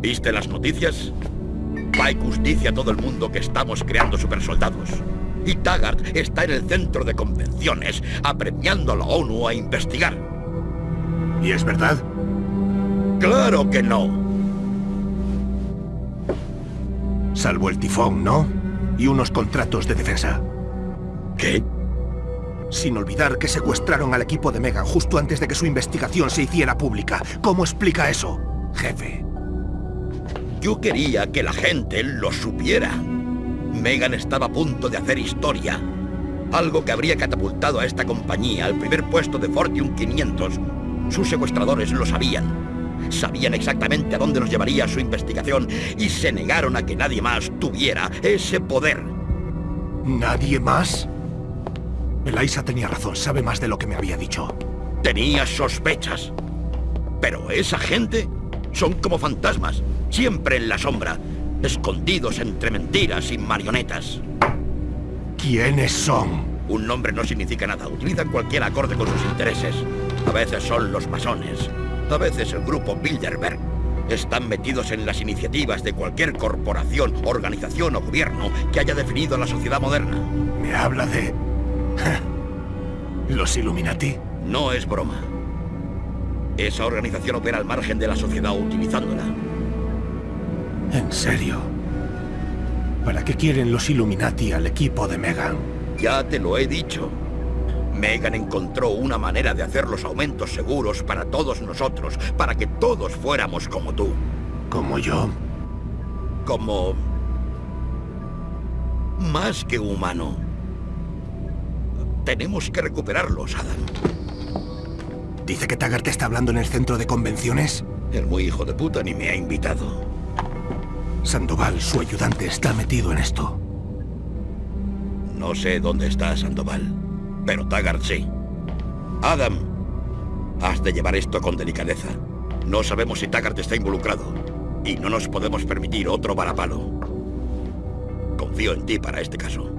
¿Viste las noticias? Picus dice a todo el mundo que estamos creando supersoldados. Y Taggart está en el centro de convenciones, apremiando a la ONU a investigar. ¿Y es verdad? ¡Claro que no! Salvo el tifón, ¿no? Y unos contratos de defensa. ¿Qué? Sin olvidar que secuestraron al equipo de Megan justo antes de que su investigación se hiciera pública. ¿Cómo explica eso, jefe? Yo quería que la gente lo supiera. Megan estaba a punto de hacer historia. Algo que habría catapultado a esta compañía al primer puesto de Fortune 500. Sus secuestradores lo sabían. Sabían exactamente a dónde nos llevaría su investigación y se negaron a que nadie más tuviera ese poder. ¿Nadie más? Eliza tenía razón, sabe más de lo que me había dicho. Tenía sospechas. Pero esa gente son como fantasmas, siempre en la sombra, escondidos entre mentiras y marionetas. ¿Quiénes son? Un nombre no significa nada, utilizan cualquier acorde con sus intereses. A veces son los masones, a veces el grupo Bilderberg. Están metidos en las iniciativas de cualquier corporación, organización o gobierno que haya definido la sociedad moderna. Me habla de... ¿Los Illuminati? No es broma. Esa organización opera al margen de la sociedad utilizándola. ¿En serio? ¿Para qué quieren los Illuminati al equipo de Megan? Ya te lo he dicho. Megan encontró una manera de hacer los aumentos seguros para todos nosotros, para que todos fuéramos como tú. ¿Como yo? Como... Más que humano. Tenemos que recuperarlos, Adam. ¿Dice que Taggart está hablando en el centro de convenciones? El muy hijo de puta ni me ha invitado. Sandoval, su ayudante, está metido en esto. No sé dónde está Sandoval, pero Taggart sí. Adam, has de llevar esto con delicadeza. No sabemos si Taggart está involucrado y no nos podemos permitir otro varapalo. Confío en ti para este caso.